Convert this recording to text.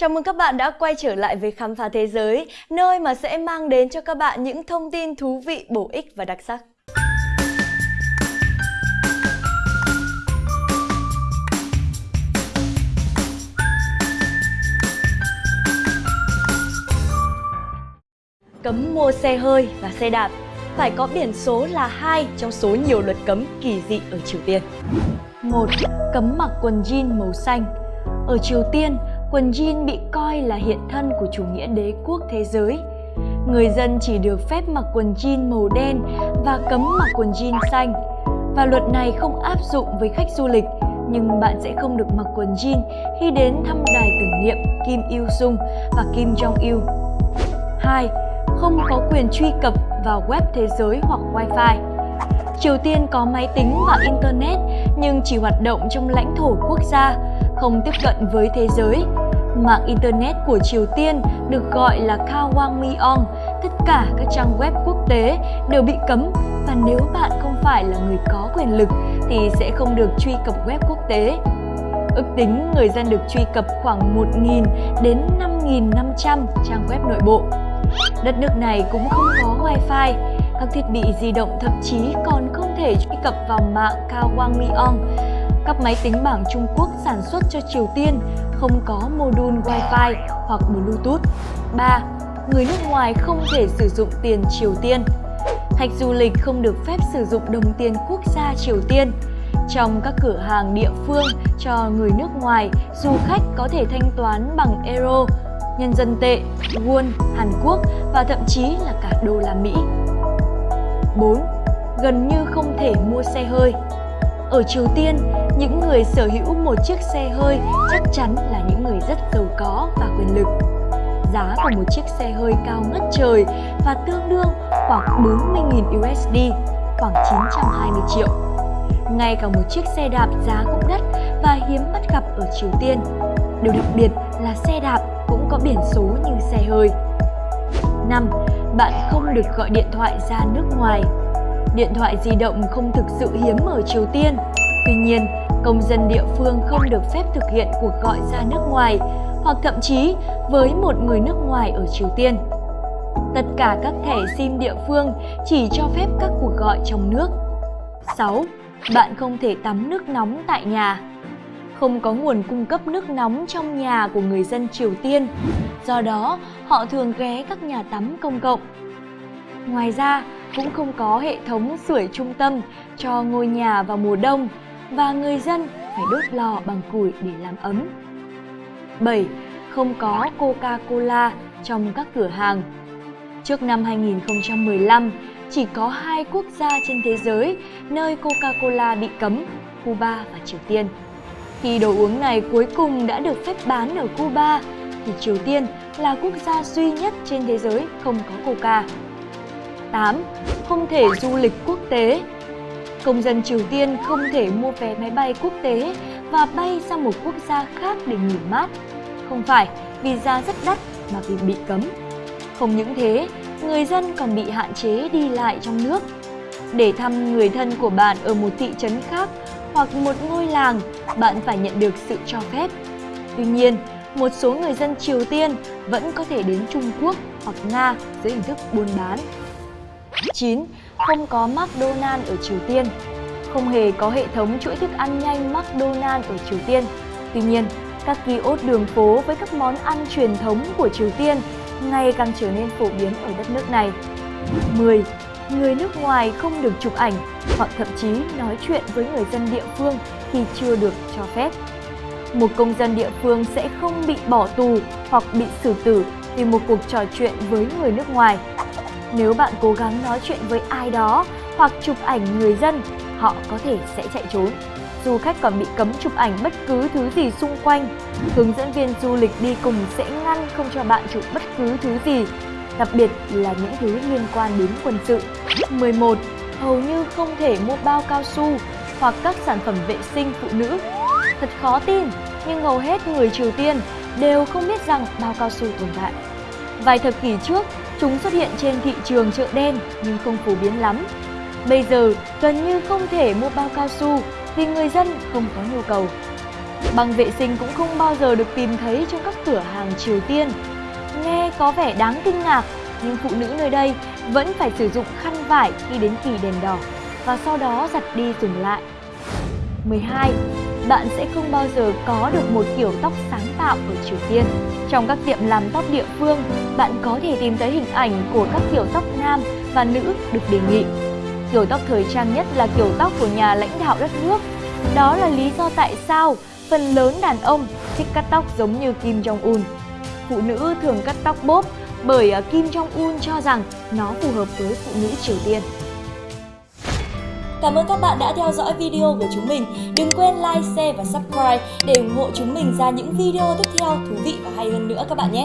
Chào mừng các bạn đã quay trở lại với Khám phá Thế giới, nơi mà sẽ mang đến cho các bạn những thông tin thú vị, bổ ích và đặc sắc. Cấm mua xe hơi và xe đạp phải có biển số là hai trong số nhiều luật cấm kỳ dị ở Triều Tiên. 1. Cấm mặc quần jean màu xanh Ở Triều Tiên, quần jean bị coi là hiện thân của chủ nghĩa đế quốc thế giới. Người dân chỉ được phép mặc quần jean màu đen và cấm mặc quần jean xanh. Và luật này không áp dụng với khách du lịch, nhưng bạn sẽ không được mặc quần jean khi đến thăm đài tưởng niệm Kim Il Sung và Kim Jong Il. 2. Không có quyền truy cập vào web thế giới hoặc wifi. Triều Tiên có máy tính và Internet nhưng chỉ hoạt động trong lãnh thổ quốc gia, không tiếp cận với thế giới. Mạng Internet của Triều Tiên được gọi là Kawangmyeong. Tất cả các trang web quốc tế đều bị cấm và nếu bạn không phải là người có quyền lực thì sẽ không được truy cập web quốc tế. Ước tính người dân được truy cập khoảng 1.000 đến 5.500 trang web nội bộ. Đất nước này cũng không có wifi, các thiết bị di động thậm chí còn không thể truy cập vào mạng Kawangmyeong. Các máy tính bảng Trung Quốc sản xuất cho Triều Tiên không có module Wi-Fi hoặc Bluetooth. 3. Người nước ngoài không thể sử dụng tiền Triều Tiên. Khách du lịch không được phép sử dụng đồng tiền quốc gia Triều Tiên. Trong các cửa hàng địa phương cho người nước ngoài, du khách có thể thanh toán bằng euro, nhân dân tệ, won, Hàn Quốc và thậm chí là cả đô la Mỹ. 4. Gần như không thể mua xe hơi Ở Triều Tiên, những người sở hữu một chiếc xe hơi chắc chắn là những người rất giàu có và quyền lực. Giá của một chiếc xe hơi cao ngất trời và tương đương khoảng 40.000 USD, khoảng 920 triệu. Ngay cả một chiếc xe đạp giá cũng đắt và hiếm bắt gặp ở Triều Tiên. Điều đặc biệt là xe đạp cũng có biển số như xe hơi. 5. Bạn không được gọi điện thoại ra nước ngoài. Điện thoại di động không thực sự hiếm ở Triều Tiên. Tuy nhiên, công dân địa phương không được phép thực hiện cuộc gọi ra nước ngoài hoặc thậm chí với một người nước ngoài ở Triều Tiên. Tất cả các thẻ SIM địa phương chỉ cho phép các cuộc gọi trong nước. 6. Bạn không thể tắm nước nóng tại nhà không có nguồn cung cấp nước nóng trong nhà của người dân Triều Tiên. Do đó, họ thường ghé các nhà tắm công cộng. Ngoài ra, cũng không có hệ thống sưởi trung tâm cho ngôi nhà vào mùa đông và người dân phải đốt lò bằng củi để làm ấm. 7. Không có Coca-Cola trong các cửa hàng. Trước năm 2015, chỉ có hai quốc gia trên thế giới nơi Coca-Cola bị cấm, Cuba và Triều Tiên. Khi đồ uống này cuối cùng đã được phép bán ở Cuba, thì Triều Tiên là quốc gia duy nhất trên thế giới không có coca. 8. Không thể du lịch quốc tế Công dân Triều Tiên không thể mua vé máy bay quốc tế và bay sang một quốc gia khác để nghỉ mát. Không phải vì giá rất đắt mà vì bị cấm. Không những thế, người dân còn bị hạn chế đi lại trong nước. Để thăm người thân của bạn ở một thị trấn khác hoặc một ngôi làng, bạn phải nhận được sự cho phép. Tuy nhiên, một số người dân Triều Tiên vẫn có thể đến Trung Quốc hoặc Nga dưới hình thức buôn bán. 9. Không có McDonald's ở Triều Tiên Không hề có hệ thống chuỗi thức ăn nhanh McDonald's ở Triều Tiên. Tuy nhiên, các kiosk đường phố với các món ăn truyền thống của Triều Tiên ngày càng trở nên phổ biến ở đất nước này. 10 người nước ngoài không được chụp ảnh hoặc thậm chí nói chuyện với người dân địa phương khi chưa được cho phép. Một công dân địa phương sẽ không bị bỏ tù hoặc bị xử tử vì một cuộc trò chuyện với người nước ngoài. Nếu bạn cố gắng nói chuyện với ai đó hoặc chụp ảnh người dân, họ có thể sẽ chạy trốn. Du khách còn bị cấm chụp ảnh bất cứ thứ gì xung quanh. Hướng dẫn viên du lịch đi cùng sẽ ngăn không cho bạn chụp bất cứ thứ gì đặc biệt là những thứ liên quan đến quân sự. 11. Hầu như không thể mua bao cao su hoặc các sản phẩm vệ sinh phụ nữ. Thật khó tin, nhưng hầu hết người Triều Tiên đều không biết rằng bao cao su tồn tại. Vài thập kỷ trước, chúng xuất hiện trên thị trường chợ đen nhưng không phổ biến lắm. Bây giờ, gần như không thể mua bao cao su vì người dân không có nhu cầu. Băng vệ sinh cũng không bao giờ được tìm thấy trong các cửa hàng Triều Tiên. Nghe có vẻ đáng kinh ngạc, nhưng phụ nữ nơi đây vẫn phải sử dụng khăn vải khi đến kỳ đèn đỏ và sau đó giặt đi dùng lại. 12. Bạn sẽ không bao giờ có được một kiểu tóc sáng tạo ở Triều Tiên. Trong các tiệm làm tóc địa phương, bạn có thể tìm thấy hình ảnh của các kiểu tóc nam và nữ được đề nghị. Kiểu tóc thời trang nhất là kiểu tóc của nhà lãnh đạo đất nước. Đó là lý do tại sao phần lớn đàn ông thích cắt tóc giống như Kim Jong-un. Phụ nữ thường cắt tóc bốp bởi à, Kim Jong-un cho rằng nó phù hợp với phụ nữ Triều Tiên. Cảm ơn các bạn đã theo dõi video của chúng mình. Đừng quên like, share và subscribe để ủng hộ chúng mình ra những video tiếp theo thú vị và hay hơn nữa các bạn nhé.